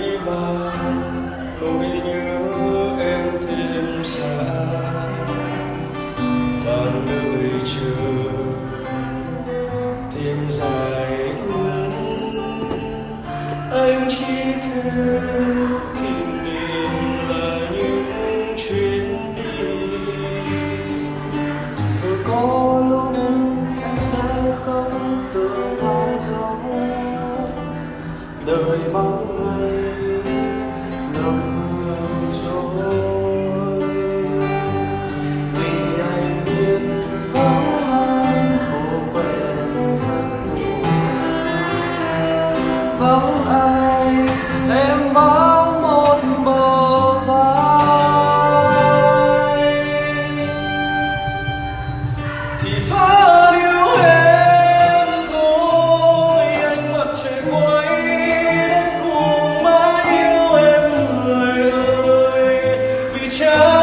今冬 vắng ai. Em vắng một bờ vai. Thì phá điếu em thôi, anh mặt trời quay đến cùng mãi yêu em người ơi. Vì cha